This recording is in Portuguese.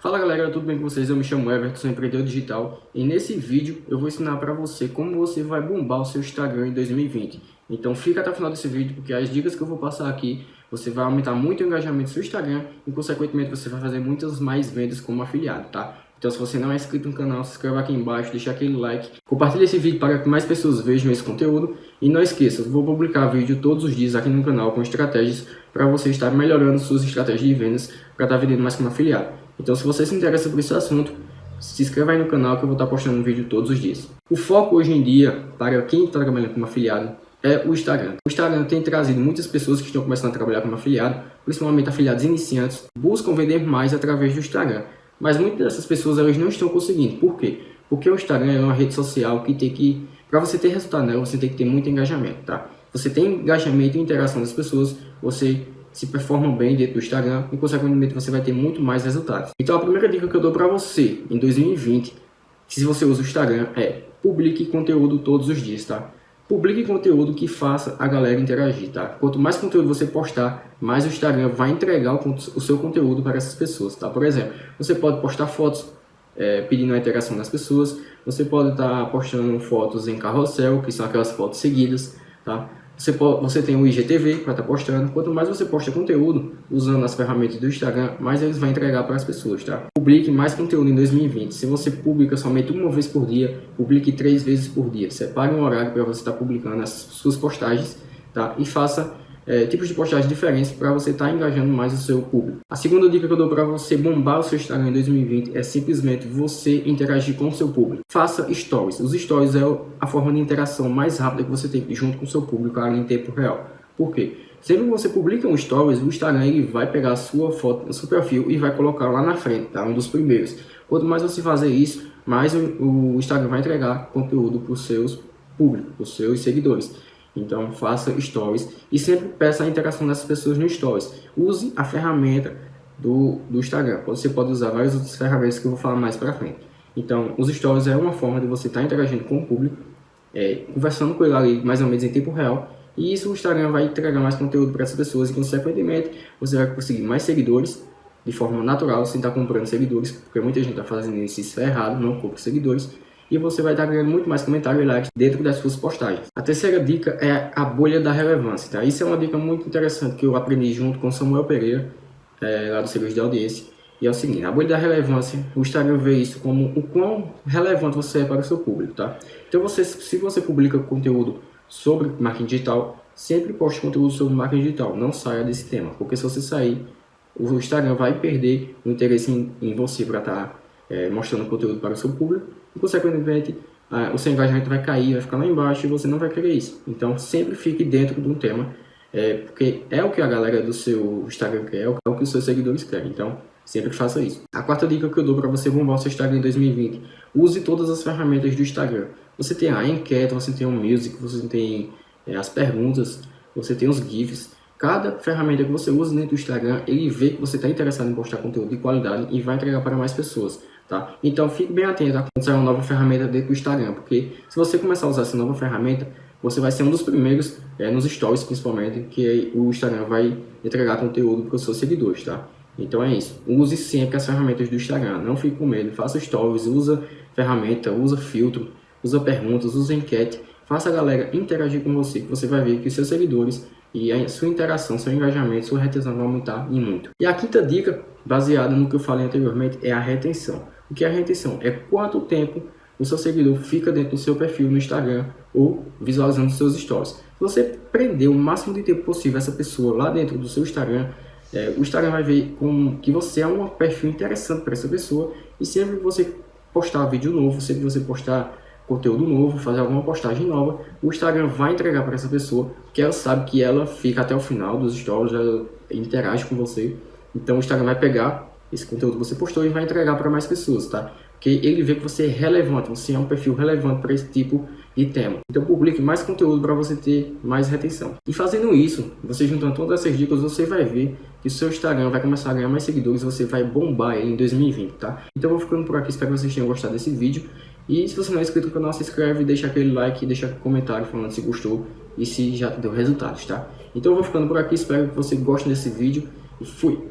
Fala galera, tudo bem com vocês? Eu me chamo Everton, sou empreendedor digital e nesse vídeo eu vou ensinar para você como você vai bombar o seu Instagram em 2020. Então fica até o final desse vídeo porque as dicas que eu vou passar aqui você vai aumentar muito o engajamento do seu Instagram e consequentemente você vai fazer muitas mais vendas como afiliado, tá? Então se você não é inscrito no canal, se inscreva aqui embaixo, deixa aquele like, compartilhe esse vídeo para que mais pessoas vejam esse conteúdo e não esqueça, vou publicar vídeo todos os dias aqui no canal com estratégias para você estar melhorando suas estratégias de vendas para estar vendendo mais como afiliado. Então se você se interessa por esse assunto, se inscreva aí no canal que eu vou estar postando um vídeo todos os dias. O foco hoje em dia, para quem está trabalhando como afiliado, é o Instagram. O Instagram tem trazido muitas pessoas que estão começando a trabalhar como afiliado, principalmente afiliados iniciantes, buscam vender mais através do Instagram. Mas muitas dessas pessoas elas não estão conseguindo. Por quê? Porque o Instagram é uma rede social que tem que... Para você ter resultado nela, você tem que ter muito engajamento, tá? Você tem engajamento e interação das pessoas, você se performam bem dentro do Instagram e, consequentemente, você vai ter muito mais resultados. Então, a primeira dica que eu dou para você em 2020, se você usa o Instagram, é publique conteúdo todos os dias, tá? Publique conteúdo que faça a galera interagir, tá? Quanto mais conteúdo você postar, mais o Instagram vai entregar o, o seu conteúdo para essas pessoas, tá? Por exemplo, você pode postar fotos é, pedindo a interação das pessoas, você pode estar tá postando fotos em carrossel, que são aquelas fotos seguidas, tá? Você, pode, você tem o IGTV para estar tá postando. Quanto mais você posta conteúdo usando as ferramentas do Instagram, mais eles vão entregar para as pessoas, tá? Publique mais conteúdo em 2020. Se você publica somente uma vez por dia, publique três vezes por dia. Separe um horário para você estar tá publicando as suas postagens, tá? E faça é, tipos de postagens diferentes para você estar tá engajando mais o seu público. A segunda dica que eu dou para você bombar o seu Instagram em 2020 é simplesmente você interagir com o seu público. Faça stories. Os stories é a forma de interação mais rápida que você tem junto com o seu público em tempo real. Por quê? Sempre que você publica um stories, o Instagram ele vai pegar a sua foto, seu perfil e vai colocar lá na frente, tá? Um dos primeiros. Quanto mais você fazer isso, mais o, o Instagram vai entregar conteúdo para os seus públicos, para os seus seguidores. Então faça stories e sempre peça a interação dessas pessoas no stories. Use a ferramenta do, do Instagram. Você pode usar várias outras ferramentas que eu vou falar mais para frente. Então os stories é uma forma de você estar tá interagindo com o público, é, conversando com ele ali mais ou menos em tempo real. E isso o Instagram vai entregar mais conteúdo para essas pessoas e consequentemente você vai conseguir mais seguidores de forma natural, sem estar tá comprando seguidores, porque muita gente está fazendo isso, isso é errado, não compra seguidores e você vai estar ganhando muito mais comentários e likes dentro das suas postagens. A terceira dica é a bolha da relevância, tá? Isso é uma dica muito interessante que eu aprendi junto com Samuel Pereira, é, lá do Serviço de Audiência. E é o seguinte, a bolha da relevância, o Instagram vê isso como o quão relevante você é para o seu público, tá? Então, você, se você publica conteúdo sobre marketing digital, sempre poste conteúdo sobre marketing digital, não saia desse tema, porque se você sair, o Instagram vai perder o interesse em, em você para estar tá, é, mostrando conteúdo para o seu público e, consequentemente, ah, o seu engajamento vai cair, vai ficar lá embaixo e você não vai querer isso. Então, sempre fique dentro de um tema, é, porque é o que a galera do seu Instagram quer, é o que os seus seguidores querem. Então, sempre faça isso. A quarta dica que eu dou para você bombar o seu Instagram em 2020, use todas as ferramentas do Instagram. Você tem a enquete, você tem o music, você tem é, as perguntas, você tem os GIFs. Cada ferramenta que você usa dentro do Instagram, ele vê que você está interessado em postar conteúdo de qualidade e vai entregar para mais pessoas. Tá? Então fique bem atento a quando sair uma nova ferramenta dentro do Instagram, porque se você começar a usar essa nova ferramenta, você vai ser um dos primeiros, é, nos stories principalmente, que o Instagram vai entregar conteúdo para os seus seguidores, tá? Então é isso, use sempre as ferramentas do Instagram, não fique com medo, faça stories, usa ferramenta, usa filtro, usa perguntas, usa enquete, faça a galera interagir com você, que você vai ver que os seus seguidores e a sua interação, seu engajamento, sua retenção vão aumentar e muito. E a quinta dica, baseada no que eu falei anteriormente, é a retenção. O que é a retenção? É quanto tempo o seu seguidor fica dentro do seu perfil no Instagram ou visualizando seus stories. Se você prender o máximo de tempo possível essa pessoa lá dentro do seu Instagram, é, o Instagram vai ver que você é um perfil interessante para essa pessoa e sempre que você postar vídeo novo, sempre que você postar conteúdo novo, fazer alguma postagem nova, o Instagram vai entregar para essa pessoa, que ela sabe que ela fica até o final dos stories, ela interage com você. Então o Instagram vai pegar esse conteúdo você postou e vai entregar para mais pessoas, tá? Porque ele vê que você é relevante, você é um perfil relevante para esse tipo de tema. Então publique mais conteúdo para você ter mais retenção. E fazendo isso, você juntando todas essas dicas, você vai ver que o seu Instagram vai começar a ganhar mais seguidores, você vai bombar ele em 2020, tá? Então eu vou ficando por aqui, espero que vocês tenham gostado desse vídeo. E se você não é inscrito no canal, se inscreve, deixa aquele like, deixa um comentário falando se gostou e se já deu resultados, tá? Então eu vou ficando por aqui, espero que você goste desse vídeo e fui!